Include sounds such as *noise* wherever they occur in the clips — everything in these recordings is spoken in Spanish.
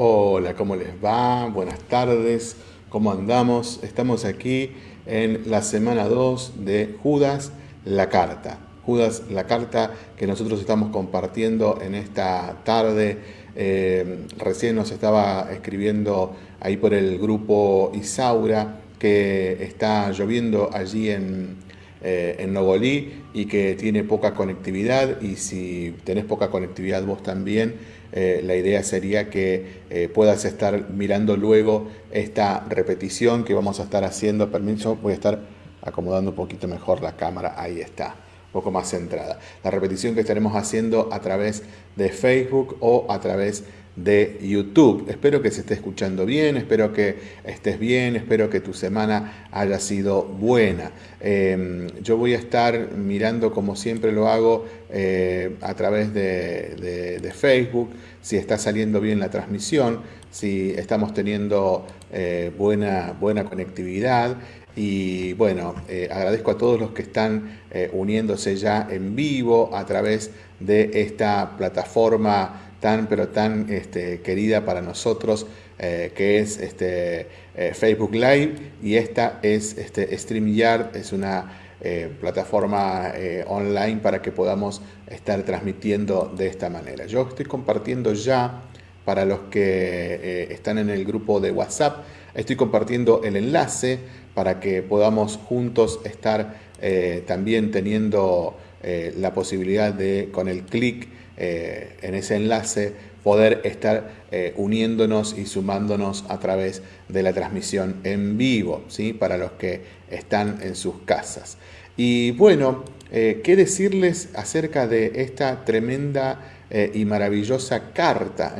Hola, ¿cómo les va? Buenas tardes, ¿cómo andamos? Estamos aquí en la semana 2 de Judas la Carta. Judas la Carta que nosotros estamos compartiendo en esta tarde. Eh, recién nos estaba escribiendo ahí por el grupo Isaura que está lloviendo allí en, eh, en Nogolí y que tiene poca conectividad y si tenés poca conectividad vos también, eh, la idea sería que eh, puedas estar mirando luego esta repetición que vamos a estar haciendo. Permiso, voy a estar acomodando un poquito mejor la cámara, ahí está, un poco más centrada. La repetición que estaremos haciendo a través de Facebook o a través de de YouTube. Espero que se esté escuchando bien, espero que estés bien, espero que tu semana haya sido buena. Em, yo voy a estar mirando como siempre lo hago eh, a través de, Facebook, si está saliendo bien la transmisión, si estamos teniendo eh, buena, buena conectividad. Y bueno, eh, agradezco a todos los que están uniéndose ya en vivo a través de esta plataforma tan pero tan este, querida para nosotros, eh, que es este, eh, Facebook Live, y esta es este, StreamYard, es una eh, plataforma online para que podamos estar transmitiendo de esta manera. Yo estoy compartiendo ya para los que están en el grupo de WhatsApp, estoy compartiendo el enlace para que podamos juntos estar también teniendo la posibilidad de con el clic eh, en ese enlace poder estar eh, uniéndonos y sumándonos a través de la transmisión en vivo, ¿sí? para los que están en sus casas. Y bueno, eh, ¿qué decirles acerca de esta tremenda y maravillosa carta?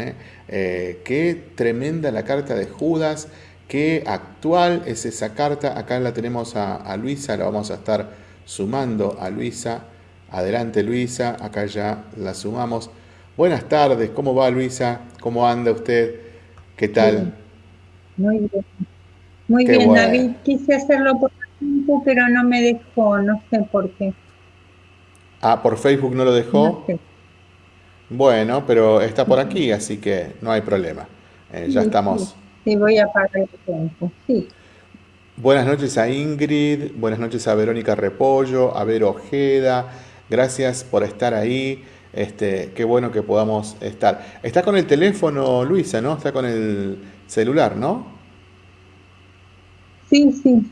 qué tremenda la carta de Judas, qué actual es esa carta. Acá la tenemos a, a Luisa, la vamos a estar sumando a Luisa. Adelante Luisa, acá ya la sumamos. Buenas tardes, ¿cómo va Luisa? ¿Cómo anda usted? ¿Qué tal? Muy bien. Muy bien, David. Quise hacerlo por Facebook, pero no me dejó, no sé por qué. Ah, ¿por Facebook no lo dejó? Bueno, pero está por aquí, así que no hay problema. Eh, ya estamos. Sí, voy a pagar el tiempo, sí. Buenas noches a Ingrid, buenas noches a Verónica Repollo, a Vero Ojeda, Gracias por estar ahí. Este, qué bueno que podamos estar. Está con el teléfono, Luisa, ¿no? Está con el celular, ¿no? Sí, sí.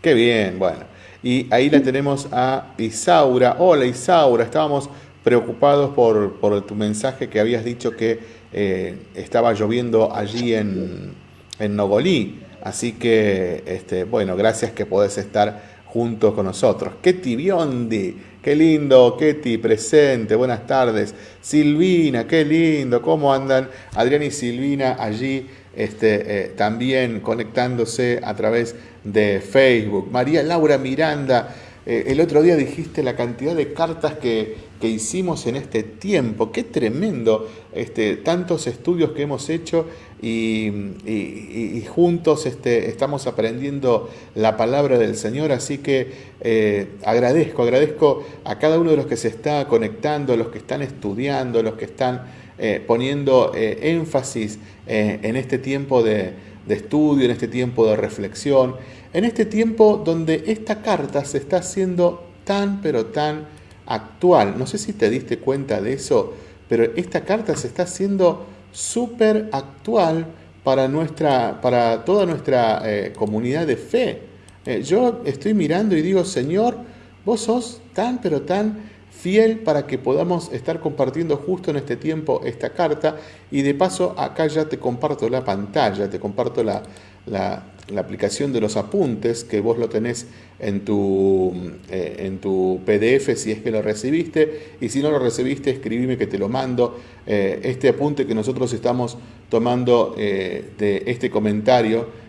Qué bien, bueno. Y ahí la tenemos a Isaura. Hola Isaura, estábamos preocupados por, tu mensaje que habías dicho que eh, estaba lloviendo allí en, en Nogolí. Así que, este, bueno, gracias que podés estar junto con nosotros. Ketty Biondi, qué lindo, Ketty, presente, buenas tardes. Silvina, qué lindo, ¿cómo andan? Adrián y Silvina allí este, eh, también conectándose a través de Facebook. María Laura Miranda, eh, el otro día dijiste la cantidad de cartas que, hicimos en este tiempo. Qué tremendo, este, tantos estudios que hemos hecho y, juntos este, estamos aprendiendo la palabra del Señor. Así que eh, agradezco, agradezco a cada uno de los que se está conectando, los que están estudiando, los que están eh, poniendo énfasis en este tiempo de, de estudio, en este tiempo de reflexión en este tiempo donde esta carta se está haciendo tan pero tan actual. No sé si te diste cuenta de eso, pero esta carta se está haciendo súper actual para, nuestra, para toda nuestra eh, comunidad de fe. Eh, yo estoy mirando y digo, Señor, vos sos tan pero tan fiel para que podamos estar compartiendo justo en este tiempo esta carta y de paso acá ya te comparto la pantalla, te comparto la, la, aplicación de los apuntes, que vos lo tenés en tu, eh, en tu PDF si es que lo recibiste, y si no lo recibiste, escribime que te lo mando. Eh, este apunte que nosotros estamos tomando eh, de este comentario,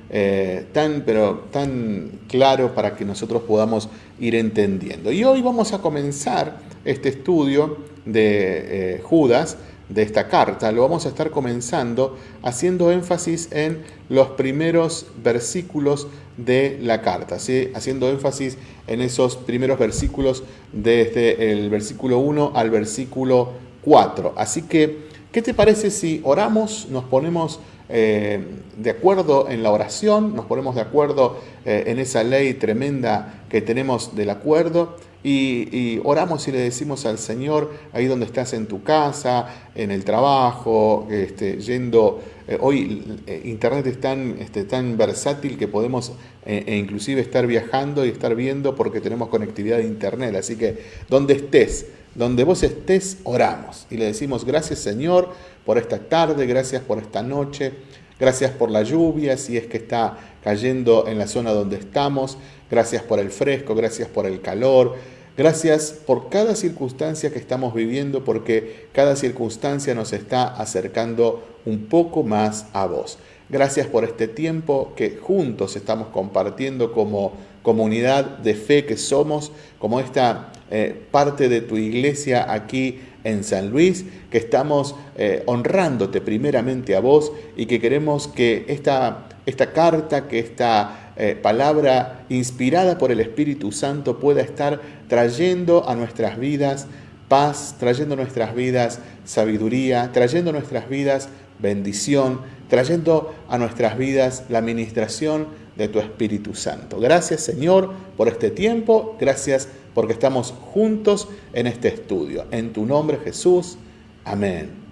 tan, pero tan claro para que nosotros podamos ir entendiendo. Y hoy vamos a comenzar este estudio de Judas, de esta carta, lo vamos a estar comenzando haciendo énfasis en los primeros versículos de la carta, ¿sí? haciendo énfasis en esos primeros versículos desde el versículo 1 al versículo 4. Así que ¿Qué te parece si oramos, nos ponemos eh, de acuerdo en la oración, nos ponemos de acuerdo eh, en esa ley tremenda que tenemos del acuerdo y, oramos y le decimos al Señor, ahí donde estás en tu casa, en el trabajo, este, yendo, eh, hoy Internet es tan, este, tan versátil que podemos e inclusive estar viajando y estar viendo porque tenemos conectividad de Internet, así que donde estés, donde vos estés, oramos. Y le decimos gracias Señor por esta tarde, gracias por esta noche, gracias por la lluvia, si es que está cayendo en la zona donde estamos, gracias por el fresco, gracias por el calor, gracias por cada circunstancia que estamos viviendo, porque cada circunstancia nos está acercando un poco más a vos. Gracias por este tiempo que juntos estamos compartiendo como comunidad de fe que somos, como esta eh, parte de tu iglesia aquí en San Luis, que estamos eh, honrándote primeramente a vos y que queremos que esta, esta carta, que esta eh, palabra inspirada por el Espíritu Santo pueda estar trayendo a nuestras vidas paz, trayendo a nuestras vidas sabiduría, trayendo a nuestras vidas bendición, trayendo a nuestras vidas la administración de tu Espíritu Santo. Gracias Señor por este tiempo, gracias porque estamos juntos en este estudio. En tu nombre Jesús, amén.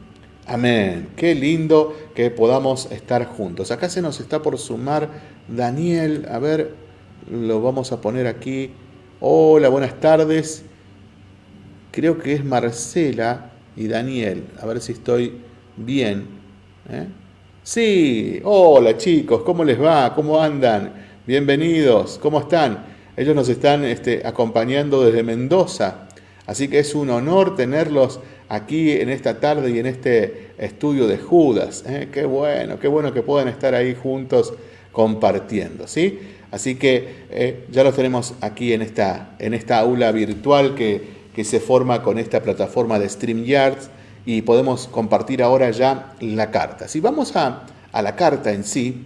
Amén. Qué lindo que podamos estar juntos. Acá se nos está por sumar Daniel. A ver, lo vamos a poner aquí. Hola, buenas tardes. Creo que es Marcela y Daniel. A ver si estoy bien. ¿eh? Sí, hola chicos, ¿cómo les va? ¿Cómo andan? Bienvenidos, ¿cómo están? Ellos nos están este, acompañando desde Mendoza, así que es un honor tenerlos aquí en esta tarde y en este estudio de Judas. ¿eh? Qué bueno, qué bueno que puedan estar ahí juntos compartiendo, ¿sí? Así que eh, ya los tenemos aquí en esta, en esta aula virtual que, que se forma con esta plataforma de StreamYards y podemos compartir ahora ya la carta. Si vamos a, la carta en sí,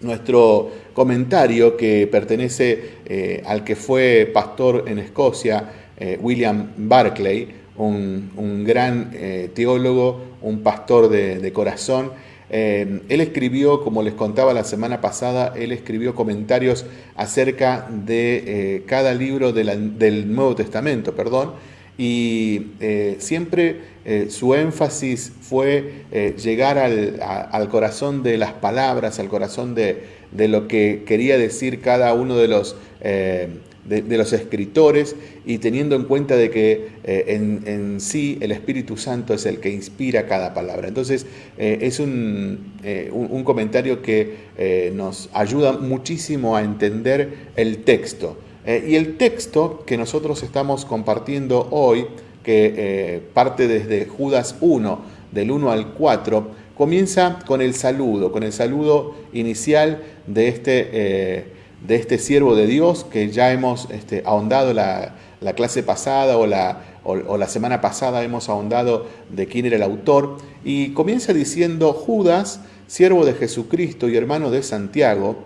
nuestro comentario que pertenece eh, al que fue pastor en Escocia, eh, William Barclay, un, gran eh, teólogo, un pastor de, corazón. Él escribió, como les contaba la semana pasada, él escribió comentarios acerca de cada libro del Nuevo Testamento, perdón, y eh, siempre eh, su énfasis fue eh, llegar al, corazón de las palabras, al corazón de, lo que quería decir cada uno de los, de, los escritores y teniendo en cuenta de que en, sí el Espíritu Santo es el que inspira cada palabra. Entonces es un, un comentario que nos ayuda muchísimo a entender el texto. Eh, y el texto que nosotros estamos compartiendo hoy, que eh, parte desde Judas 1, del 1 al 4, comienza con el saludo, con el saludo inicial de este, eh, de este siervo de Dios que ya hemos este, ahondado la, clase pasada o la, o la semana pasada hemos ahondado de quién era el autor. Y comienza diciendo, Judas, siervo de Jesucristo y hermano de Santiago,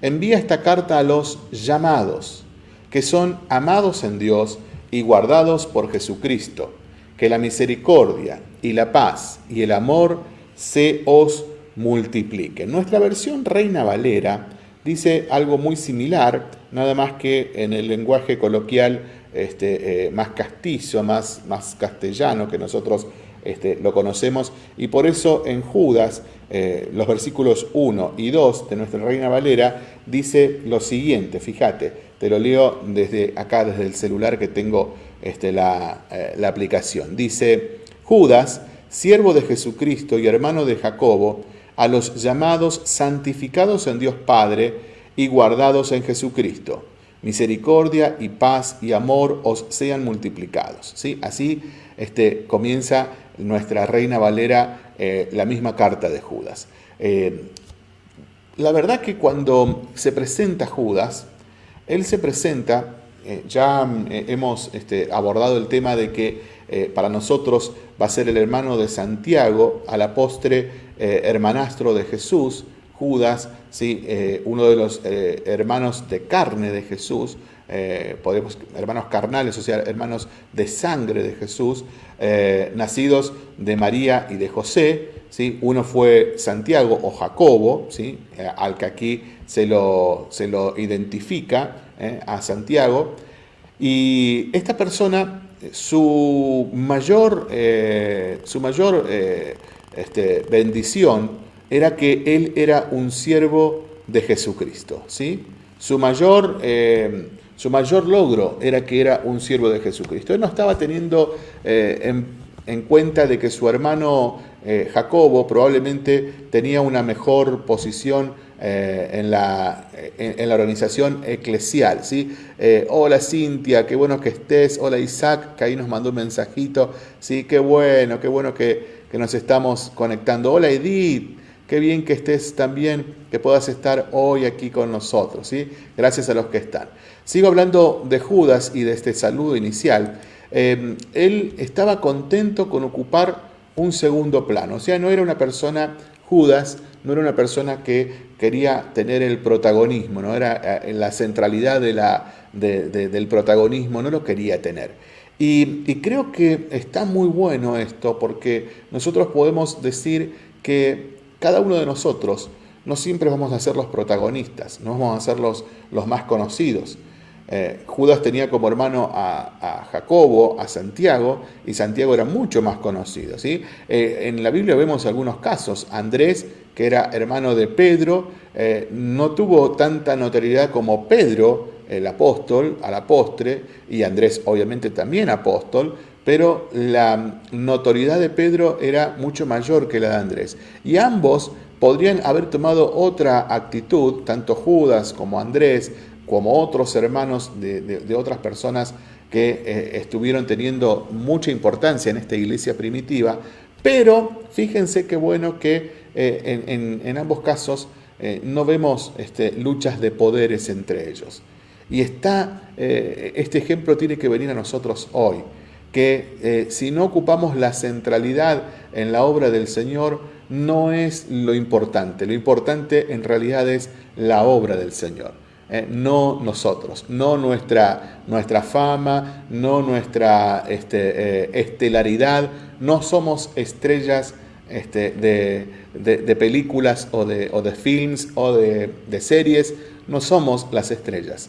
envía esta carta a los llamados que son amados en Dios y guardados por Jesucristo. Que la misericordia y la paz y el amor se os multipliquen. Nuestra versión Reina Valera dice algo muy similar, nada más que en el lenguaje coloquial este, eh, más castizo, más, más castellano que nosotros este, lo conocemos, y por eso en Judas, eh, los versículos 1 y 2 de nuestra Reina Valera, dice lo siguiente, fíjate, te lo leo desde acá, desde el celular que tengo este, la, eh, la aplicación. Dice, Judas, siervo de Jesucristo y hermano de Jacobo, a los llamados santificados en Dios Padre y guardados en Jesucristo. Misericordia y paz y amor os sean multiplicados. ¿Sí? Así este, comienza nuestra Reina Valera eh, la misma carta de Judas. Eh, la verdad que cuando se presenta Judas, él se presenta, eh, ya hemos este, abordado el tema de que para nosotros va a ser el hermano de Santiago, a la postre hermanastro de Jesús, Judas, ¿sí? uno de los hermanos de carne de Jesús, eh, podemos, hermanos carnales, o sea, hermanos de sangre de Jesús, eh, nacidos de María y de José. ¿sí? Uno fue Santiago o Jacobo, ¿sí? Eh, al que aquí se lo, se lo identifica a Santiago. Y esta persona, su mayor, su mayor este, bendición era que él era un siervo de Jesucristo. ¿sí? Su mayor su mayor logro era que era un siervo de Jesucristo. Él no estaba teniendo eh, en, cuenta de que su hermano eh, Jacobo probablemente tenía una mejor posición eh, en, la, en, la, organización eclesial. ¿sí? hola Cintia, qué bueno que estés. Hola Isaac, que ahí nos mandó un mensajito. ¿sí? Qué bueno, qué bueno que, que nos estamos conectando. Hola Edith. Qué bien que estés también, que puedas estar hoy aquí con nosotros, ¿sí? Gracias a los que están. Sigo hablando de Judas y de este saludo inicial. Eh, él estaba contento con ocupar un segundo plano, o sea, no era una persona, Judas, no era una persona que quería tener el protagonismo, no era eh, la centralidad del protagonismo, no lo quería tener. Y creo que está muy bueno esto porque nosotros podemos decir que cada uno de nosotros no siempre vamos a ser los protagonistas, no vamos a ser los, los más conocidos. Eh, Judas tenía como hermano a, Jacobo, a Santiago, y Santiago era mucho más conocido. ¿sí? Eh, en la Biblia vemos algunos casos. Andrés, que era hermano de Pedro, eh, no tuvo tanta notoriedad como Pedro, el apóstol, a la postre, y Andrés obviamente también apóstol, pero la notoriedad de Pedro era mucho mayor que la de Andrés. Y ambos podrían haber tomado otra actitud, tanto Judas como Andrés, como otros hermanos de, otras personas que eh, estuvieron teniendo mucha importancia en esta iglesia primitiva, pero fíjense qué bueno que eh, en, ambos casos eh, no vemos este, luchas de poderes entre ellos. Y está, este ejemplo tiene que venir a nosotros hoy que eh, si no ocupamos la centralidad en la obra del Señor, no es lo importante. Lo importante en realidad es la obra del Señor. Eh, no nosotros, no nuestra, nuestra fama, no nuestra este, eh, estelaridad, no somos estrellas este, de, películas o de, o de films o de series, no somos las estrellas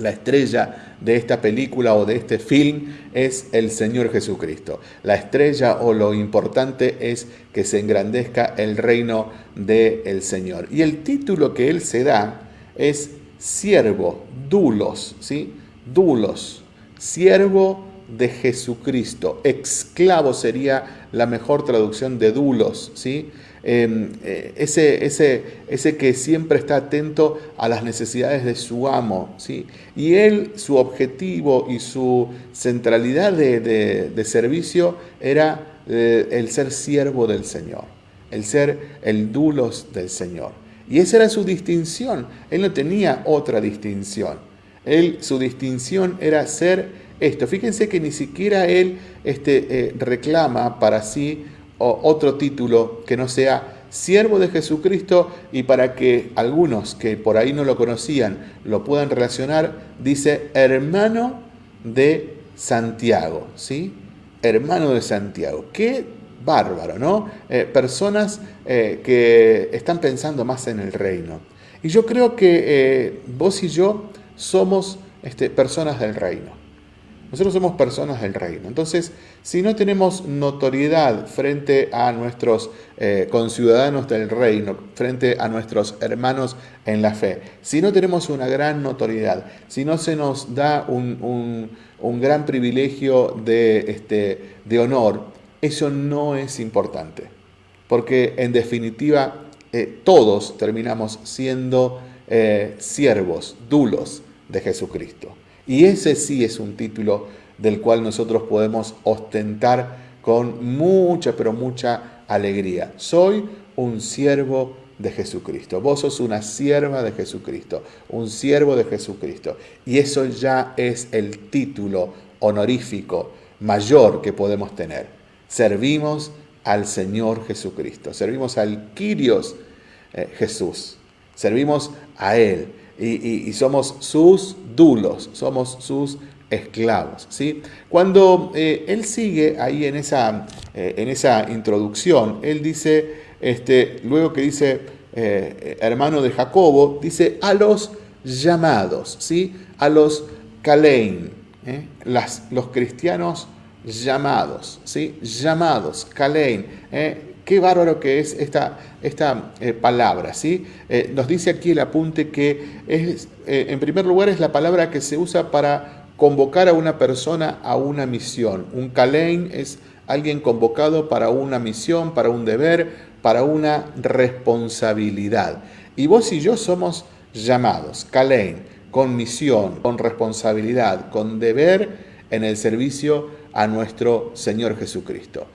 la estrella de esta película o de este film es el Señor Jesucristo. La estrella o lo importante es que se engrandezca el reino del Señor. Y el título que él se da es siervo, dulos, ¿sí? Dulos, siervo de Jesucristo. Esclavo sería la mejor traducción de dulos, ¿sí? Em, eh, ese, ese, ese, que siempre está atento a las necesidades de su amo. ¿sí? Y él, su objetivo y su centralidad de, servicio era eh, el ser siervo del Señor, el ser el dulos del Señor. Y esa era su distinción. Él no tenía otra distinción. Él, su distinción era ser esto. Fíjense que ni siquiera él este, eh, reclama para sí otro título que no sea siervo de Jesucristo y para que algunos que por ahí no lo conocían lo puedan relacionar, dice hermano de Santiago, ¿sí? Hermano de Santiago. Qué bárbaro, ¿no? Eh, personas eh, que están pensando más en el reino. Y yo creo que eh, vos y yo somos este, personas del reino. Nosotros somos personas del reino. Entonces, si no tenemos notoriedad frente a nuestros eh, conciudadanos del reino, frente a nuestros hermanos en la fe, si no tenemos una gran notoriedad, si no se nos da un, gran privilegio de, este, de honor, eso no es importante. Porque en definitiva, eh, todos terminamos siendo eh, siervos, dulos de Jesucristo. Y ese sí es un título del cual nosotros podemos ostentar con mucha, pero mucha alegría. Soy un siervo de Jesucristo. Vos sos una sierva de Jesucristo, un siervo de Jesucristo. Y eso ya es el título honorífico mayor que podemos tener. Servimos al Señor Jesucristo, servimos al Kyrios eh, Jesús, servimos a Él. Y, somos sus dulos, somos sus esclavos. ¿sí? Cuando eh, él sigue ahí en esa, eh, en esa introducción, él dice, este, luego que dice eh, hermano de Jacobo, dice a los llamados, ¿sí? a los Kalein, los cristianos llamados, ¿sí? llamados, Kalein. Qué bárbaro que es esta, esta palabra, ¿sí? nos dice aquí el apunte que es, en primer lugar es la palabra que se usa para convocar a una persona a una misión. Un Kalein es alguien convocado para una misión, para un deber, para una responsabilidad. Y vos y yo somos llamados, Kalein, con misión, con responsabilidad, con deber en el servicio a nuestro Señor Jesucristo.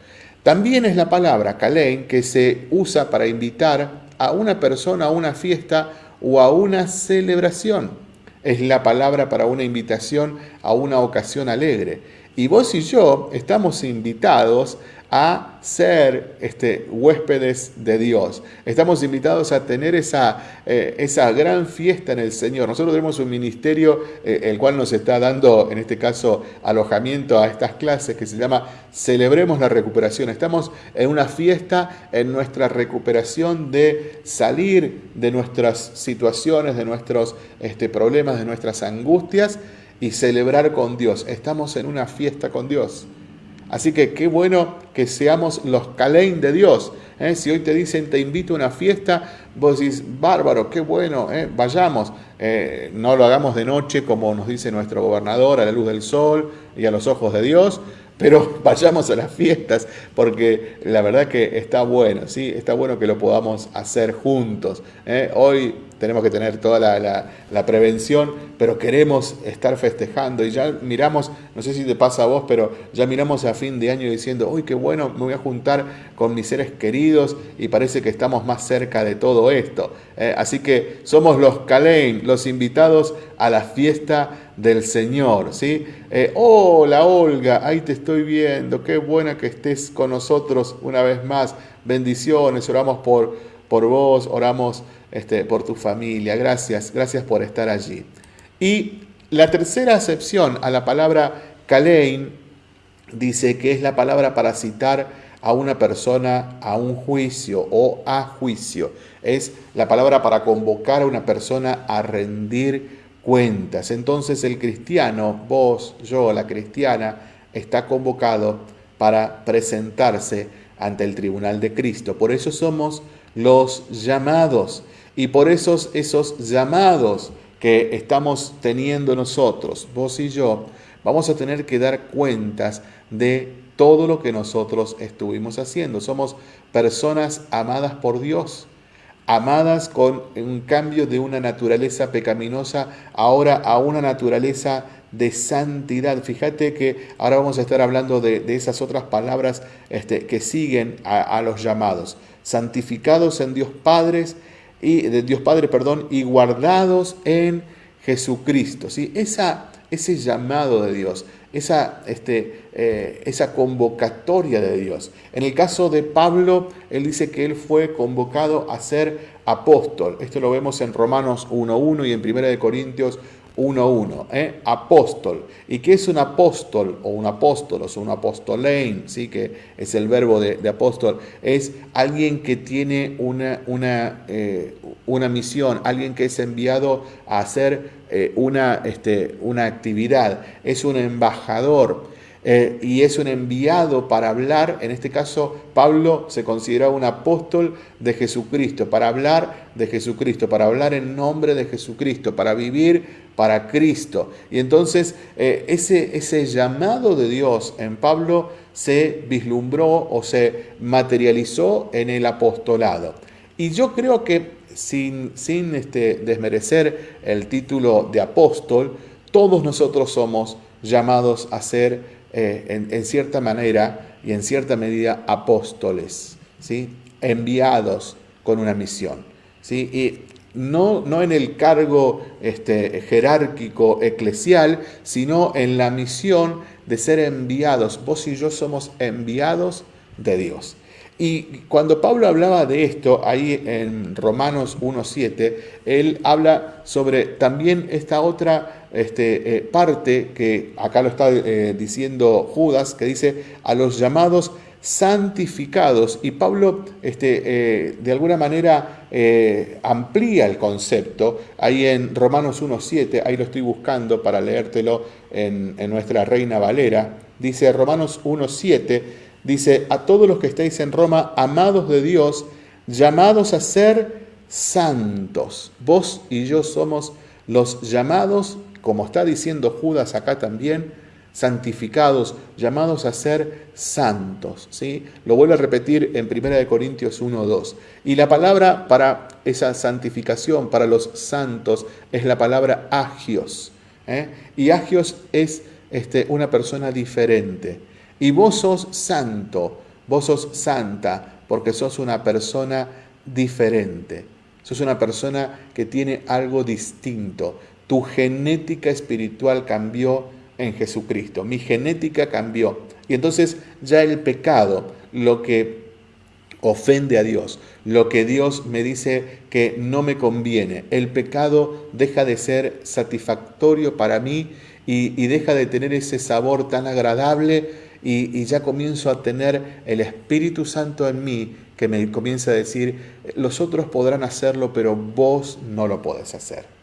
También es la palabra Kalein que se usa para invitar a una persona a una fiesta o a una celebración es la palabra para una invitación a una ocasión alegre. Y vos y yo estamos invitados a ser este, huéspedes de Dios. Estamos invitados a tener esa, eh, esa gran fiesta en el Señor. Nosotros tenemos un ministerio eh, el cual nos está dando, en este caso, alojamiento a estas clases que se llama Celebremos la Recuperación. Estamos en una fiesta en nuestra recuperación de salir de nuestras situaciones, de nuestros este, problemas, de nuestras angustias y celebrar con Dios. Estamos en una fiesta con Dios. Así que qué bueno que seamos los Kalein de Dios. ¿eh? Si hoy te dicen te invito a una fiesta, vos decís, bárbaro, qué bueno, ¿eh? vayamos. Eh, no lo hagamos de noche como nos dice nuestro gobernador, a la luz del sol y a los ojos de Dios, pero *laughs* vayamos a las fiestas porque la verdad que está bueno, ¿sí? está bueno que lo podamos hacer juntos. Hoy tenemos que tener toda la, prevención, pero queremos estar festejando y ya miramos, no sé si te pasa a vos, pero ya miramos a fin de año diciendo, uy, qué bueno, me voy a juntar con mis seres queridos y parece que estamos más cerca de todo esto. Eh, así que somos los Kalein, los invitados a la fiesta del Señor. ¿sí? Eh, hola Olga, ahí te estoy viendo, qué buena que estés con nosotros una vez más. Bendiciones, oramos por, por vos, oramos este, por tu familia. Gracias, gracias por estar allí. Y la tercera acepción a la palabra Kalein dice que es la palabra para citar a una persona a un juicio o a juicio. Es la palabra para convocar a una persona a rendir cuentas. Entonces el cristiano, vos, yo, la cristiana, está convocado para presentarse ante el tribunal de Cristo. Por eso somos los llamados. Y por esos, esos llamados que estamos teniendo nosotros, vos y yo, vamos a tener que dar cuentas de todo lo que nosotros estuvimos haciendo. Somos personas amadas por Dios, amadas con un cambio de una naturaleza pecaminosa ahora a una naturaleza de santidad. Fíjate que ahora vamos a estar hablando de, esas otras palabras este, que siguen a, a los llamados. Santificados en Dios Padres y de Dios Padre, perdón, y guardados en Jesucristo. ¿sí? Esa, ese llamado de Dios, esa, este, eh, esa convocatoria de Dios. En el caso de Pablo, él dice que él fue convocado a ser apóstol. Esto lo vemos en Romanos 1.1 y en 1 Corintios 1.1, ¿eh? apóstol. ¿Y qué es un apóstol o un apóstol o un apostolein? ¿sí? Que es el verbo de, apóstol. Es alguien que tiene una, una, eh, una, misión, alguien que es enviado a hacer eh, una, este, una actividad. Es un embajador. Eh, y es un enviado para hablar, en este caso Pablo se considera un apóstol de Jesucristo, para hablar de Jesucristo, para hablar en nombre de Jesucristo, para vivir para Cristo. Y entonces eh, ese, ese llamado de Dios en Pablo se vislumbró o se materializó en el apostolado. Y yo creo que sin, sin este, desmerecer el título de apóstol, todos nosotros somos llamados a ser eh, en, cierta manera y en cierta medida apóstoles, ¿sí? enviados con una misión. ¿sí? Y no, no en el cargo este, jerárquico eclesial, sino en la misión de ser enviados. Vos y yo somos enviados de Dios. Y cuando Pablo hablaba de esto, ahí en Romanos 1.7, él habla sobre también esta otra este, eh, parte que acá lo está eh, diciendo Judas, que dice a los llamados santificados. Y Pablo este, eh, de alguna manera amplía el concepto. Ahí en Romanos 1.7, ahí lo estoy buscando para leértelo en, en nuestra Reina Valera. Dice Romanos 1.7 dice, a todos los que estáis en Roma, amados de Dios, llamados a ser santos. Vos y yo somos los llamados, como está diciendo Judas acá también, santificados, llamados a ser santos. ¿sí? Lo vuelvo a repetir en 1 Corintios 1, 2. Y la palabra para esa santificación, para los santos, es la palabra agios. ¿eh? Y agios es este, una persona diferente. Y vos sos santo, vos sos santa, porque sos una persona diferente. Sos una persona que tiene algo distinto. Tu genética espiritual cambió en Jesucristo. Mi genética cambió. Y entonces ya el pecado, lo que ofende a Dios, lo que Dios me dice que no me conviene, el pecado deja de ser satisfactorio para mí y, y deja de tener ese sabor tan agradable y, ya comienzo a tener el Espíritu Santo en mí que me comienza a decir, los otros podrán hacerlo, pero vos no lo podés hacer.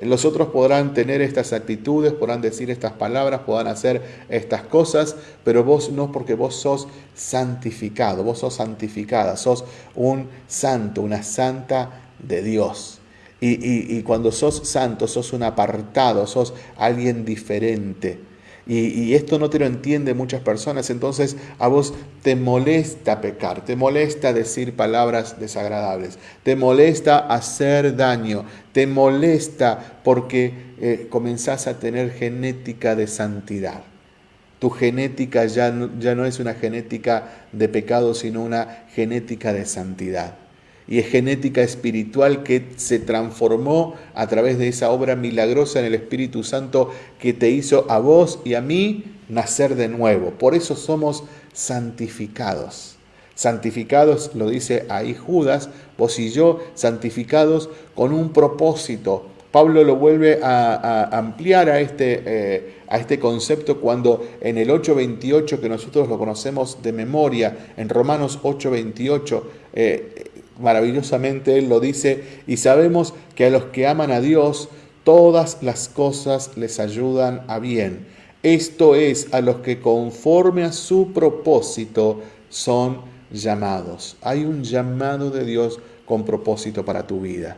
Los otros podrán tener estas actitudes, podrán decir estas palabras, podrán hacer estas cosas, pero vos no porque vos sos santificado, vos sos santificada, sos un santo, una santa de Dios. Y, y cuando sos santo, sos un apartado, sos alguien diferente. Y, esto no te lo entienden muchas personas, entonces a vos te molesta pecar, te molesta decir palabras desagradables, te molesta hacer daño, te molesta porque eh, comenzás a tener genética de santidad. Tu genética ya ya no es una genética de pecado, sino una genética de santidad y es genética espiritual que se transformó a través de esa obra milagrosa en el Espíritu Santo que te hizo a vos y a mí nacer de nuevo. Por eso somos santificados. Santificados, lo dice ahí Judas, vos y yo, santificados con un propósito. Pablo lo vuelve a, ampliar a este, eh, a este concepto cuando en el 8.28, que nosotros lo conocemos de memoria, en Romanos 8.28, eh, maravillosamente Él lo dice, y sabemos que a los que aman a Dios, todas las cosas les ayudan a bien. Esto es, a los que conforme a su propósito son llamados. Hay un llamado de Dios con propósito para tu vida.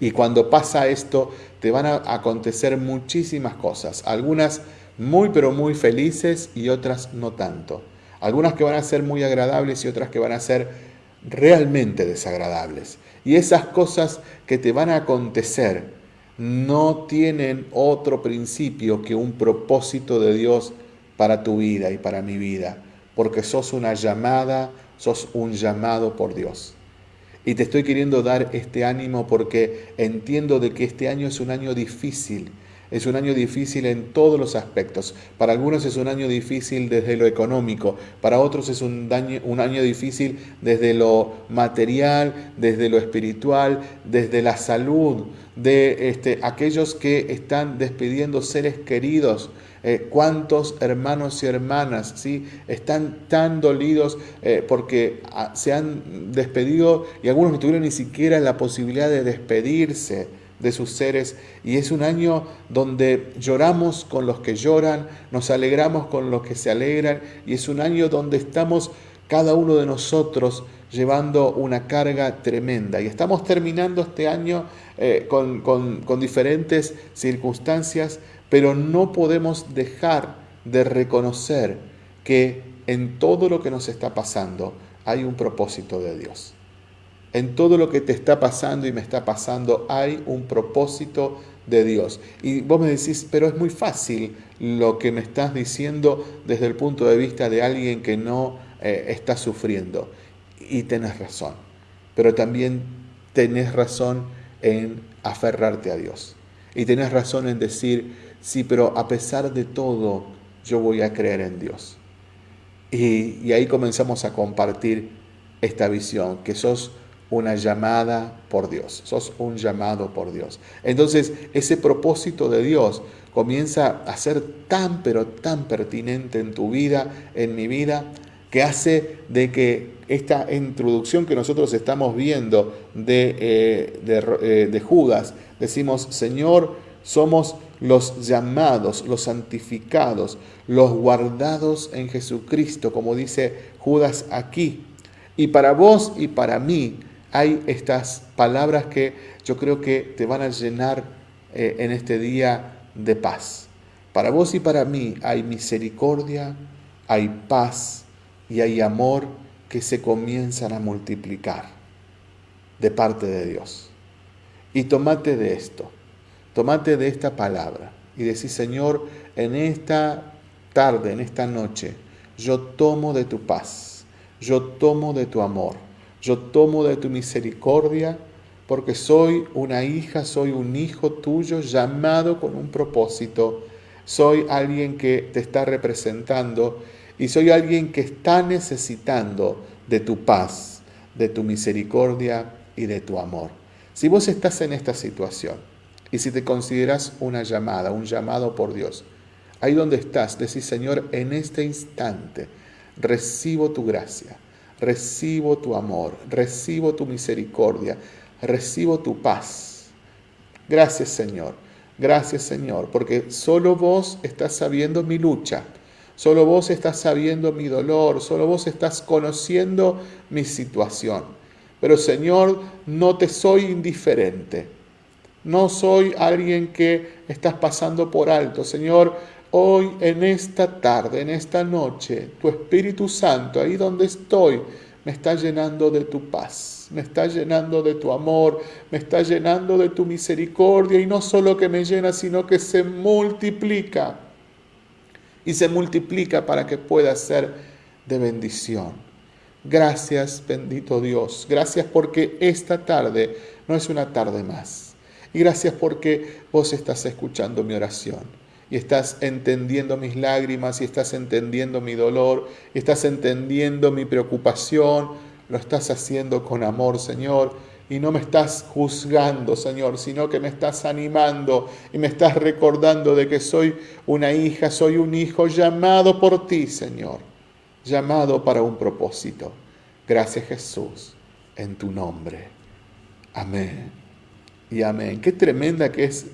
Y cuando pasa esto, te van a acontecer muchísimas cosas, algunas muy pero muy felices y otras no tanto. Algunas que van a ser muy agradables y otras que van a ser realmente desagradables. Y esas cosas que te van a acontecer no tienen otro principio que un propósito de Dios para tu vida y para mi vida, porque sos una llamada, sos un llamado por Dios. Y te estoy queriendo dar este ánimo porque entiendo de que este año es un año difícil, es un año difícil en todos los aspectos. Para algunos es un año difícil desde lo económico, para otros es un, un año difícil desde lo material, desde lo espiritual, desde la salud, de este, aquellos que están despidiendo seres queridos. Eh, cuántos hermanos y hermanas ¿sí? están tan dolidos eh, porque ah, se han despedido y algunos no tuvieron ni siquiera la posibilidad de despedirse de sus seres y es un año donde lloramos con los que lloran, nos alegramos con los que se alegran y es un año donde estamos cada uno de nosotros llevando una carga tremenda y estamos terminando este año eh, con, con diferentes circunstancias, pero no podemos dejar de reconocer que en todo lo que nos está pasando hay un propósito de Dios. En todo lo que te está pasando y me está pasando hay un propósito de Dios. Y vos me decís, pero es muy fácil lo que me estás diciendo desde el punto de vista de alguien que no eh, está sufriendo. Y tenés razón. Pero también tenés razón en aferrarte a Dios. Y tenés razón en decir, sí, pero a pesar de todo, yo voy a creer en Dios. Y, y ahí comenzamos a compartir esta visión, que sos una llamada por Dios, sos un llamado por Dios. Entonces ese propósito de Dios comienza a ser tan pero tan pertinente en tu vida, en mi vida, que hace de que esta introducción que nosotros estamos viendo de, eh, eh, de Judas, decimos, Señor, somos los llamados, los santificados, los guardados en Jesucristo, como dice Judas aquí. Y para vos y para mí hay estas palabras que yo creo que te van a llenar eh, en este día de paz. Para vos y para mí hay misericordia, hay paz y hay amor que se comienzan a multiplicar de parte de Dios. Y tomate de esto, tomate de esta palabra y decís, Señor, en esta tarde, en esta noche, yo tomo de tu paz, yo tomo de tu amor, yo tomo de tu misericordia, porque soy una hija, soy un hijo tuyo llamado con un propósito, soy alguien que te está representando y soy alguien que está necesitando de tu paz, de tu misericordia y de tu amor. Si vos estás en esta situación y si te consideras una llamada, un llamado por Dios, ahí donde estás, decís, Señor, en este instante recibo tu gracia, recibo tu amor, recibo tu misericordia, recibo tu paz. Gracias, Señor. Gracias, Señor, porque solo vos estás sabiendo mi lucha Solo vos estás sabiendo mi dolor, solo vos estás conociendo mi situación. Pero Señor, no te soy indiferente. No soy alguien que estás pasando por alto. Señor, hoy en esta tarde, en esta noche, tu Espíritu Santo, ahí donde estoy, me está llenando de tu paz, me está llenando de tu amor, me está llenando de tu misericordia y no solo que me llena, sino que se multiplica y se multiplica para que pueda ser de bendición. Gracias, bendito Dios. Gracias porque esta tarde no es una tarde más. Y gracias porque vos estás escuchando mi oración y estás entendiendo mis lágrimas y estás entendiendo mi dolor y estás entendiendo mi preocupación. Lo estás haciendo con amor, Señor y no me estás juzgando, Señor, sino que me estás animando y me estás recordando de que soy una hija, soy un hijo llamado por ti, Señor, llamado para un propósito. Gracias Jesús, en tu nombre. Amén. Y amén. Qué tremenda que es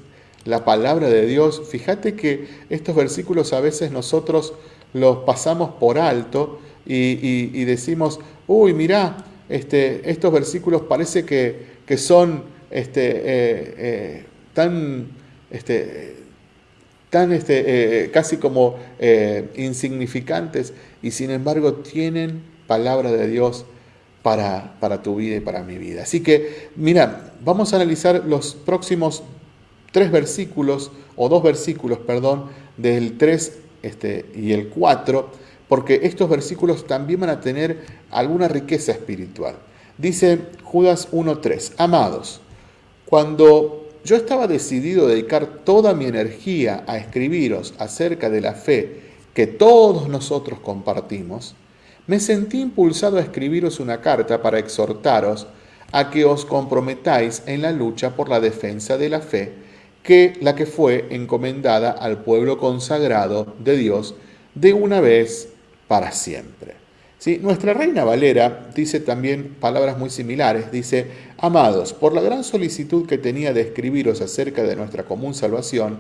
la palabra de Dios. Fíjate que estos versículos a veces nosotros los pasamos por alto y, y decimos, uy, mira, este, estos versículos parece que, son este, eh, eh, tan, este, tan este, eh, casi como insignificantes y sin embargo tienen palabra de Dios para, para, tu vida y para mi vida. Así que, mira, vamos a analizar los próximos tres versículos, o dos versículos, perdón, del 3 este, y el 4 porque estos versículos también van a tener alguna riqueza espiritual. Dice Judas 1.3, amados, cuando yo estaba decidido a dedicar toda mi energía a escribiros acerca de la fe que todos nosotros compartimos, me sentí impulsado a escribiros una carta para exhortaros a que os comprometáis en la lucha por la defensa de la fe, que la que fue encomendada al pueblo consagrado de Dios de una vez para siempre. ¿Sí? Nuestra reina Valera dice también palabras muy similares. Dice, amados, por la gran solicitud que tenía de escribiros acerca de nuestra común salvación,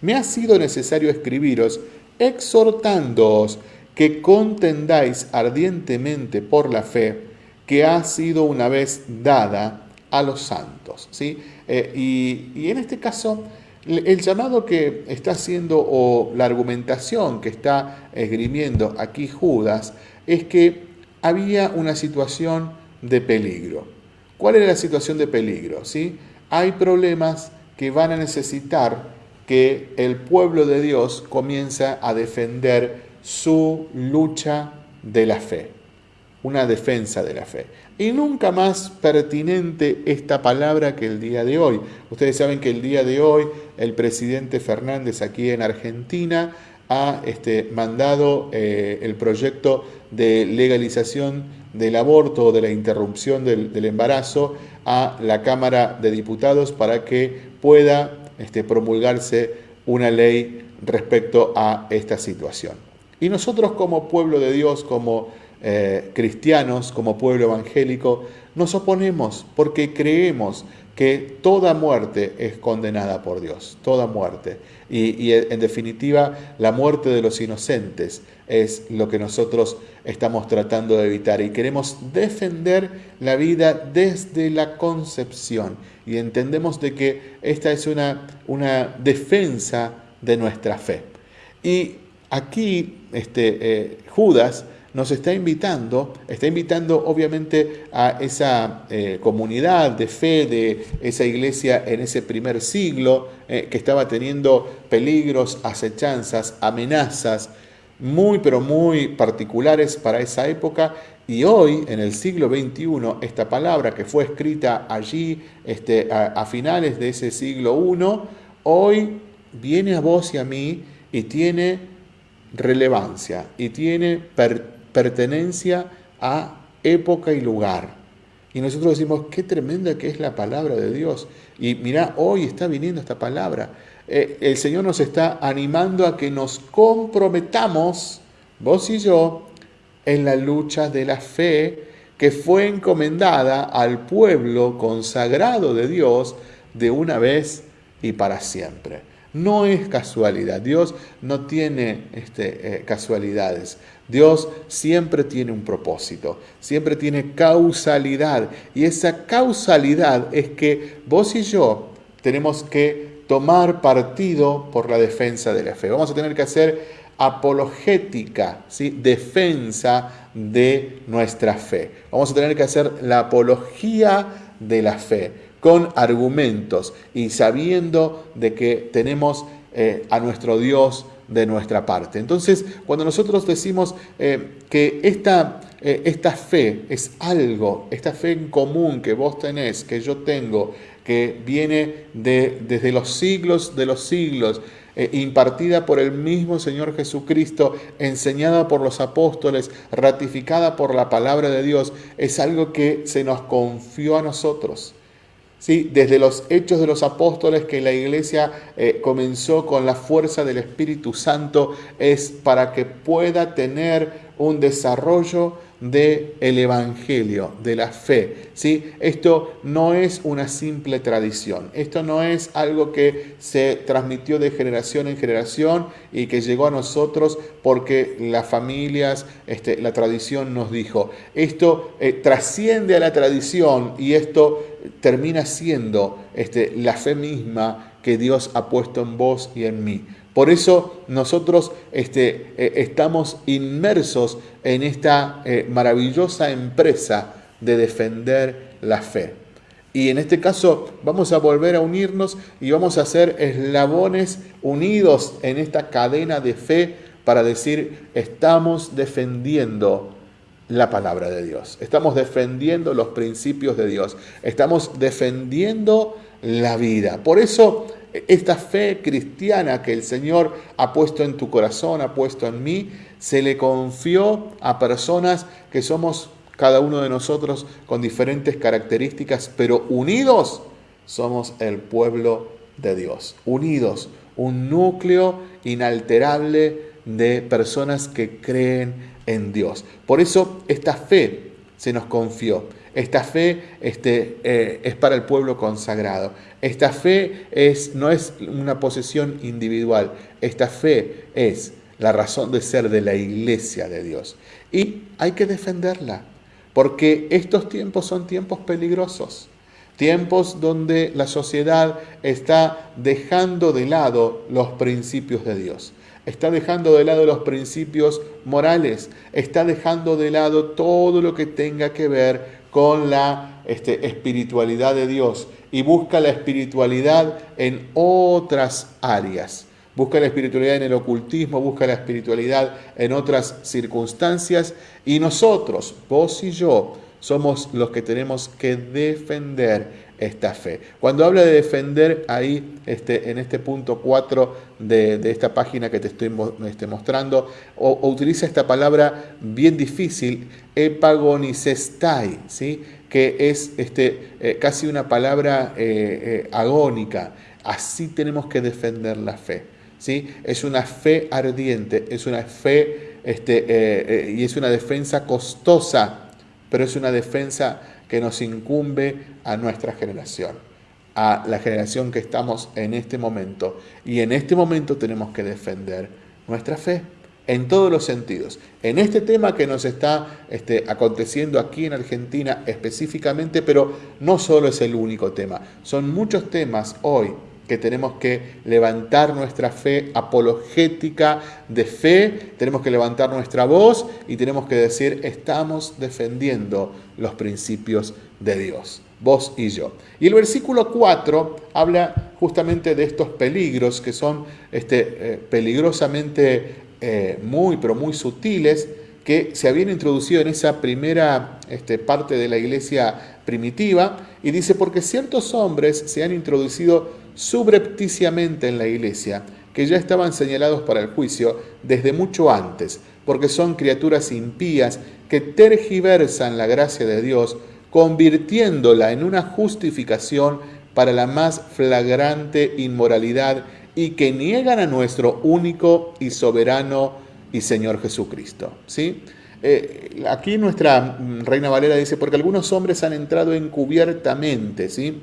me ha sido necesario escribiros exhortándoos que contendáis ardientemente por la fe que ha sido una vez dada a los santos. ¿sí? Eh, y, y en este caso el llamado que está haciendo o la argumentación que está esgrimiendo aquí Judas es que había una situación de peligro. ¿Cuál era la situación de peligro? ¿Sí? Hay problemas que van a necesitar que el pueblo de Dios comience a defender su lucha de la fe, una defensa de la fe. Y nunca más pertinente esta palabra que el día de hoy. Ustedes saben que el día de hoy el presidente Fernández aquí en Argentina ha este, mandado eh, el proyecto de legalización del aborto o de la interrupción del, embarazo a la Cámara de Diputados para que pueda este, promulgarse una ley respecto a esta situación. Y nosotros como pueblo de Dios, como eh, cristianos, como pueblo evangélico, nos oponemos porque creemos que toda muerte es condenada por Dios, toda muerte. Y, en definitiva, la muerte de los inocentes es lo que nosotros estamos tratando de evitar y queremos defender la vida desde la concepción. Y entendemos de que esta es una, una defensa de nuestra fe. Y aquí este, eh, Judas nos está invitando, está invitando obviamente a esa eh, comunidad de fe de esa iglesia en ese primer siglo eh, que estaba teniendo peligros, acechanzas, amenazas muy pero muy particulares para esa época. Y hoy, en el siglo XXI, esta palabra que fue escrita allí este, a, finales de ese siglo I, hoy viene a vos y a mí y tiene relevancia y tiene pertenencia a época y lugar. Y nosotros decimos, qué tremenda que es la palabra de Dios. Y mira, hoy está viniendo esta palabra. Eh, el Señor nos está animando a que nos comprometamos, vos y yo, en la lucha de la fe que fue encomendada al pueblo consagrado de Dios de una vez y para siempre. No es casualidad, Dios no tiene este, eh, casualidades. Dios siempre tiene un propósito, siempre tiene causalidad. Y esa causalidad es que vos y yo tenemos que tomar partido por la defensa de la fe. Vamos a tener que hacer apologética, ¿sí? defensa de nuestra fe. Vamos a tener que hacer la apología de la fe con argumentos y sabiendo de que tenemos eh, a nuestro Dios de nuestra parte. Entonces, cuando nosotros decimos eh, que esta, eh, esta fe es algo, esta fe en común que vos tenés, que yo tengo, que viene de, desde los siglos de los siglos, impartida por el mismo Señor Jesucristo, enseñada por los apóstoles, ratificada por la palabra de Dios, es algo que se nos confió a nosotros desde los hechos de los apóstoles que la iglesia eh, comenzó con la fuerza del Espíritu Santo, es para que pueda tener un desarrollo del el Evangelio, de la fe. ¿sí? Esto no es una simple tradición, esto no es algo que se transmitió de generación en generación y que llegó a nosotros porque las familias, este, la tradición nos dijo. Esto eh, trasciende a la tradición y esto termina siendo este, la fe misma que Dios ha puesto en vos y en mí. Por eso nosotros este, eh, estamos inmersos en esta eh, maravillosa empresa de defender la fe. Y en este caso vamos a volver a unirnos y vamos a ser eslabones unidos en esta cadena de fe para decir, estamos defendiendo la palabra de Dios, estamos defendiendo los principios de Dios, estamos defendiendo la vida. Por eso esta fe cristiana que el Señor ha puesto en tu corazón, ha puesto en mí, se le confió a personas que somos cada uno de nosotros con diferentes características, pero unidos somos el pueblo de Dios. Unidos, un núcleo inalterable de personas que creen en Dios. Por eso esta fe se nos confió. Esta fe este, eh, es para el pueblo consagrado. Esta fe no es una posesión individual. Esta fe es la razón de ser de la iglesia de Dios. Y hay que defenderla, porque estos tiempos son tiempos peligrosos. Tiempos donde la sociedad está dejando de lado los principios de Dios está dejando de lado los principios morales, está dejando de lado todo lo que tenga que ver con la este, espiritualidad de Dios y busca la espiritualidad en otras áreas. Busca la espiritualidad en el ocultismo, busca la espiritualidad en otras circunstancias y nosotros, vos y yo, somos los que tenemos que defender esta fe. Cuando habla de defender ahí este, en este punto 4 de, esta página que te estoy este, mostrando, o, utiliza esta palabra bien difícil, epagonicestai, ¿sí? que es este, eh, casi una palabra eh, eh, agónica. Así tenemos que defender la fe. ¿sí? Es una fe ardiente, es una fe este, y es una defensa costosa, pero es una defensa que nos incumbe a nuestra generación, a la generación que estamos en este momento. Y en este momento tenemos que defender nuestra fe en todos los sentidos. En este tema que nos está este, aconteciendo aquí en Argentina específicamente, pero no solo es el único tema, son muchos temas hoy que tenemos que levantar nuestra fe apologética de fe, tenemos que levantar nuestra voz y tenemos que decir, estamos defendiendo los principios de Dios, vos y yo. Y el versículo 4 habla justamente de estos peligros que son este, eh, peligrosamente eh, muy, pero muy sutiles, que se habían introducido en esa primera este, parte de la iglesia primitiva, y dice, porque ciertos hombres se han introducido subrepticiamente en la iglesia, que ya estaban señalados para el juicio desde mucho antes, porque son criaturas impías que tergiversan la gracia de Dios, convirtiéndola en una justificación para la más flagrante inmoralidad y que niegan a nuestro único y soberano y Señor Jesucristo. ¿sí? Eh, aquí nuestra Reina Valera dice, porque algunos hombres han entrado encubiertamente, ¿sí?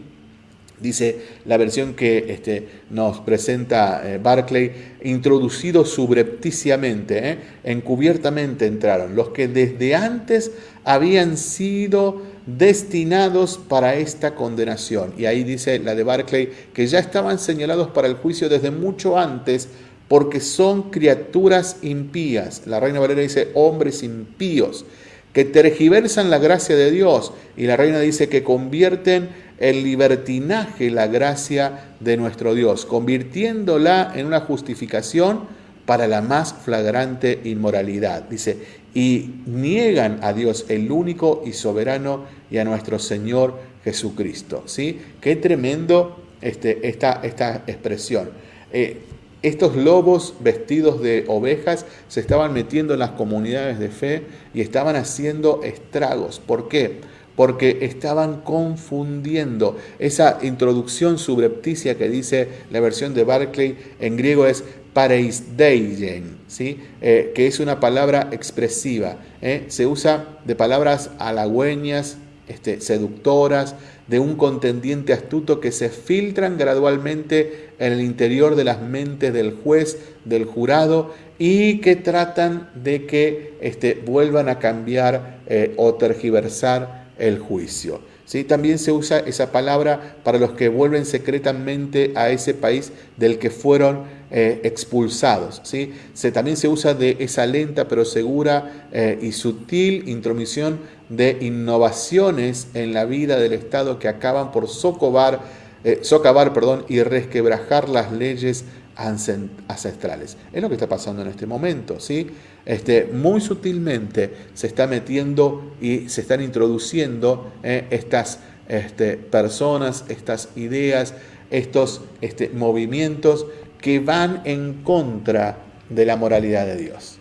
Dice la versión que este, nos presenta eh, Barclay, introducidos subrepticiamente, ¿eh? encubiertamente entraron, los que desde antes habían sido destinados para esta condenación. Y ahí dice la de Barclay, que ya estaban señalados para el juicio desde mucho antes, porque son criaturas impías. La Reina Valera dice, hombres impíos, que tergiversan la gracia de Dios. Y la Reina dice que convierten el libertinaje la gracia de nuestro Dios, convirtiéndola en una justificación para la más flagrante inmoralidad. Dice, y niegan a Dios el único y soberano y a nuestro Señor Jesucristo. ¿sí? Qué tremendo este, esta, esta expresión. Eh, estos lobos vestidos de ovejas se estaban metiendo en las comunidades de fe y estaban haciendo estragos. ¿Por qué? Porque estaban confundiendo. Esa introducción subrepticia que dice la versión de Barclay en griego es pareisdeien, ¿sí? Eh, que es una palabra expresiva. ¿eh? Se usa de palabras halagüeñas, este, seductoras, de un contendiente astuto que se filtran gradualmente en el interior de las mentes del juez, del jurado, y que tratan de que este, vuelvan a cambiar eh, o tergiversar el juicio. ¿Sí? También se usa esa palabra para los que vuelven secretamente a ese país del que fueron eh, expulsados. ¿sí? Se, también se usa de esa lenta pero segura eh, y sutil intromisión de innovaciones en la vida del Estado que acaban por socavar, eh, socavar perdón, y resquebrajar las leyes ancestrales. Es lo que está pasando en este momento, ¿sí? Este, muy sutilmente se está metiendo y se están introduciendo eh, estas este, personas, estas ideas, estos este, movimientos que van en contra de la moralidad de Dios.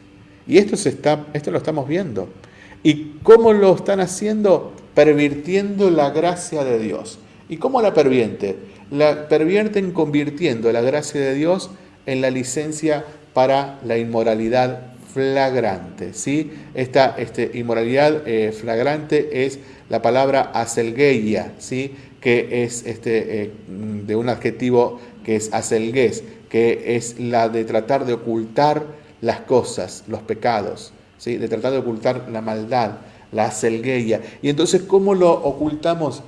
Y esto, se está, esto lo estamos viendo. ¿Y cómo lo están haciendo? Pervirtiendo la gracia de Dios. ¿Y cómo la pervierte? La pervierten convirtiendo la gracia de Dios en la licencia para la inmoralidad flagrante. ¿sí? Esta este, inmoralidad eh, flagrante es la palabra aselgeia, ¿sí? que es este, eh, de un adjetivo que es aselgues, que es la de tratar de ocultar las cosas, los pecados, ¿sí? de tratar de ocultar la maldad, la aselgeia. Y entonces, ¿cómo lo ocultamos?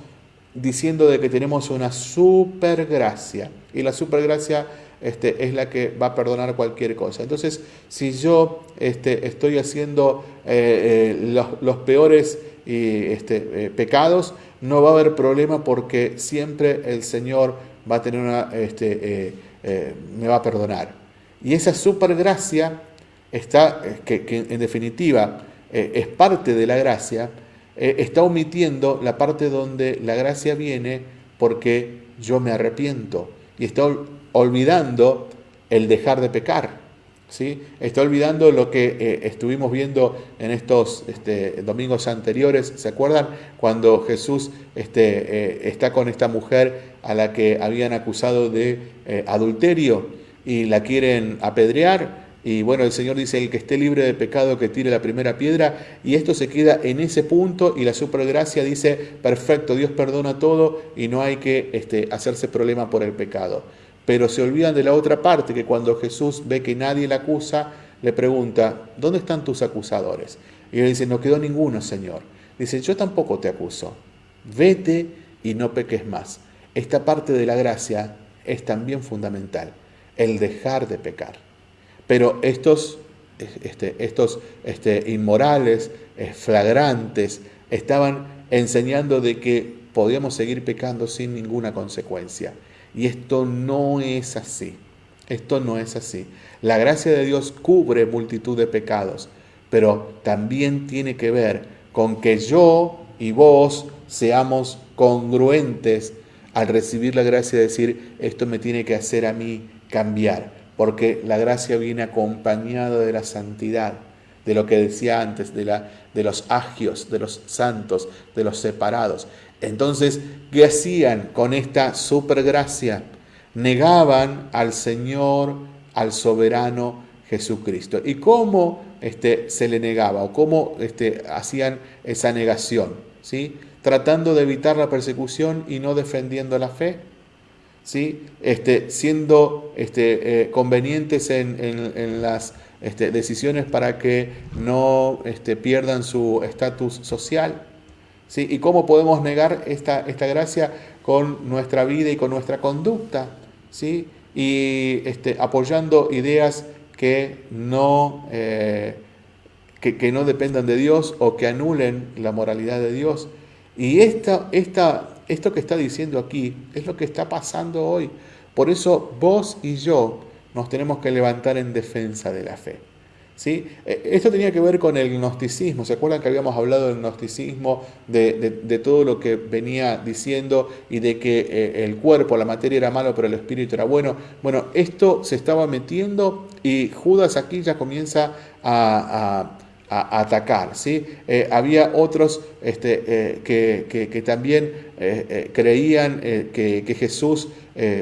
Diciendo de que tenemos una supergracia. Y la supergracia este, es la que va a perdonar cualquier cosa. Entonces, si yo este, estoy haciendo eh, eh, los, peores este, eh, pecados, no va a haber problema porque siempre el Señor va a tener una, este, me va a perdonar. Y esa supergracia está, que, que en definitiva es parte de la gracia, está omitiendo la parte donde la gracia viene porque yo me arrepiento y estoy olvidando el dejar de pecar. ¿sí? Está olvidando lo que eh, estuvimos viendo en estos este, domingos anteriores. ¿Se acuerdan? Cuando Jesús este, eh, está con esta mujer a la que habían acusado de eh, adulterio y la quieren apedrear. Y bueno, el Señor dice, el que esté libre de pecado, que tire la primera piedra. Y esto se queda en ese punto y la supergracia dice, perfecto, Dios perdona todo y no hay que este, hacerse problema por el pecado. Pero se olvidan de la otra parte, que cuando Jesús ve que nadie la acusa, le pregunta, ¿dónde están tus acusadores? Y él dice, no quedó ninguno, Señor. Dice, yo tampoco te acuso. Vete y no peques más. Esta parte de la gracia es también fundamental, el dejar de pecar. Pero estos, este, estos este, inmorales, eh, flagrantes, estaban enseñando de que podíamos seguir pecando sin ninguna consecuencia. Y esto no es así. Esto no es así. La gracia de Dios cubre multitud de pecados, pero también tiene que ver con que yo y vos seamos congruentes al recibir la gracia de decir, esto me tiene que hacer a mí cambiar, porque la gracia viene acompañada de la santidad, de lo que decía antes, de, la, de los agios, de los santos, de los separados. Entonces, ¿qué hacían con esta supergracia? Negaban al Señor, al soberano Jesucristo. ¿Y cómo este, se le negaba o cómo este, hacían esa negación? ¿sí? Tratando de evitar la persecución y no defendiendo la fe. ¿Sí? Este, siendo este, eh, convenientes en, las este, decisiones para que no este, pierdan su estatus social. ¿Y cómo podemos negar esta, esta gracia con nuestra vida y con nuestra conducta? ¿sí? Y este, apoyando ideas que no, eh, que, no dependan de Dios o que anulen la moralidad de Dios. Y esta, esta, esto que está diciendo aquí es lo que está pasando hoy. Por eso vos y yo nos tenemos que levantar en defensa de la fe. ¿Sí? Eh, esto tenía que ver con el gnosticismo. ¿Se acuerdan que habíamos hablado del gnosticismo, de, todo lo que venía diciendo y de que eh, el cuerpo, la materia era malo, pero el espíritu era bueno? Bueno, esto se estaba metiendo y Judas aquí ya comienza a, atacar. ¿sí? Eh, había otros este, que, también creían que Jesús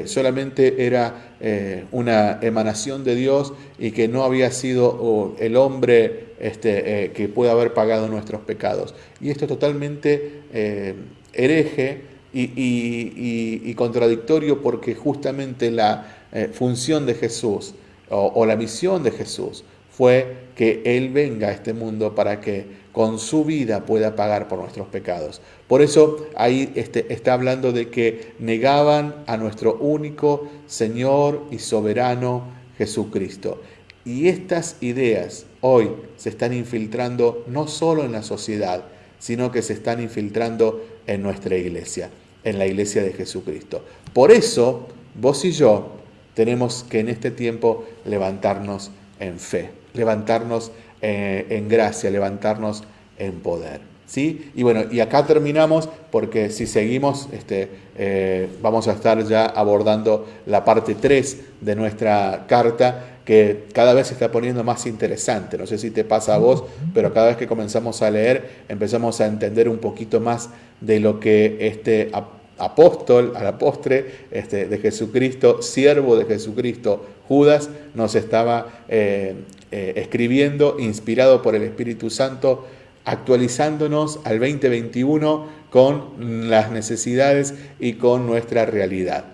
solamente era eh, una emanación de Dios y que no había sido el hombre este, eh, que puede haber pagado nuestros pecados. Y esto es totalmente eh, hereje y, contradictorio porque justamente la función de Jesús o la misión de Jesús fue que Él venga a este mundo para que con su vida pueda pagar por nuestros pecados. Por eso ahí este, está hablando de que negaban a nuestro único Señor y soberano Jesucristo. Y estas ideas hoy se están infiltrando no solo en la sociedad, sino que se están infiltrando en nuestra iglesia, en la iglesia de Jesucristo. Por eso, vos y yo tenemos que en este tiempo levantarnos en fe, levantarnos eh, en gracia, levantarnos en poder. ¿sí? Y bueno, y acá terminamos porque si seguimos, este, eh, vamos a estar ya abordando la parte 3 de nuestra carta que cada vez se está poniendo más interesante. No sé si te pasa a vos, pero cada vez que comenzamos a leer empezamos a entender un poquito más de lo que este apóstol a la postre este, de Jesucristo, siervo de Jesucristo, Judas, nos estaba eh, eh, escribiendo, inspirado por el Espíritu Santo, actualizándonos al 2021 con las necesidades y con nuestra realidad.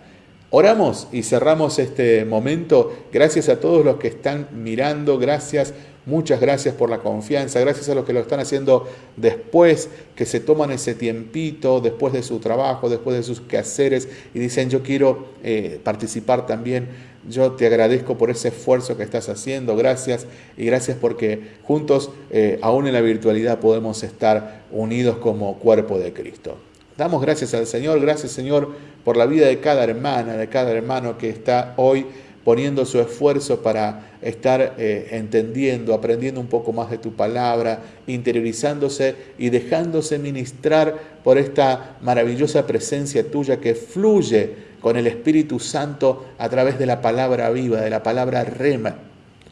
Oramos y cerramos este momento. Gracias a todos los que están mirando, gracias, muchas gracias por la confianza, gracias a los que lo están haciendo después, que se toman ese tiempito, después de su trabajo, después de sus quehaceres y dicen yo quiero eh, participar también yo te agradezco por ese esfuerzo que estás haciendo, gracias y gracias porque juntos, eh, aún en la virtualidad, podemos estar unidos como cuerpo de Cristo. Damos gracias al Señor, gracias Señor por la vida de cada hermana, de cada hermano que está hoy poniendo su esfuerzo para estar eh, entendiendo, aprendiendo un poco más de tu palabra, interiorizándose y dejándose ministrar por esta maravillosa presencia tuya que fluye con el Espíritu Santo a través de la palabra viva, de la palabra rema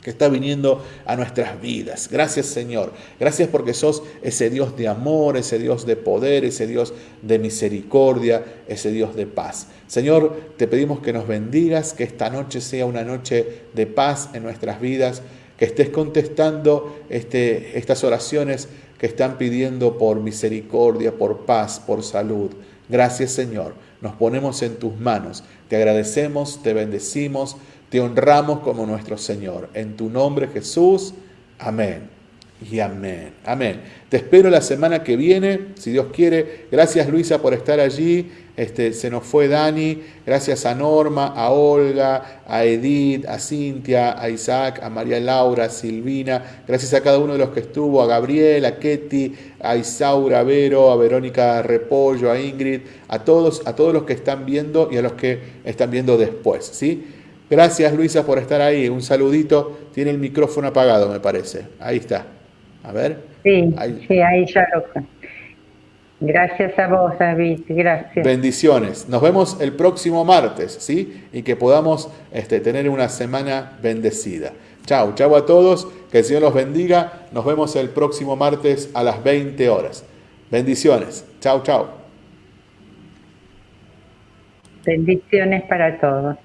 que está viniendo a nuestras vidas. Gracias Señor. Gracias porque sos ese Dios de amor, ese Dios de poder, ese Dios de misericordia, ese Dios de paz. Señor, te pedimos que nos bendigas, que esta noche sea una noche de paz en nuestras vidas, que estés contestando este, estas oraciones que están pidiendo por misericordia, por paz, por salud. Gracias Señor. Nos ponemos en tus manos. Te agradecemos, te bendecimos te honramos como nuestro Señor. En tu nombre Jesús. Amén. Y amén. Amén. Te espero la semana que viene, si Dios quiere. Gracias Luisa por estar allí. Este, se nos fue Dani. Gracias a Norma, a Olga, a Edith, a Cintia, a Isaac, a María Laura, a Silvina. Gracias a cada uno de los que estuvo, a Gabriel, a Ketty, a Isaura Vero, a Verónica Repollo, a Ingrid, a todos, a todos los que están viendo y a los que están viendo después. ¿sí? Gracias Luisa por estar ahí. Un saludito. Tiene el micrófono apagado, me parece. Ahí está. A ver. Sí, ahí, sí, ahí ya lo... Gracias a vos, David. Gracias. Bendiciones. Nos vemos el próximo martes, ¿sí? Y que podamos este, tener una semana bendecida. Chao, chao a todos. Que el Señor los bendiga. Nos vemos el próximo martes a las 20 horas. Bendiciones. Chao, chao. Bendiciones para todos.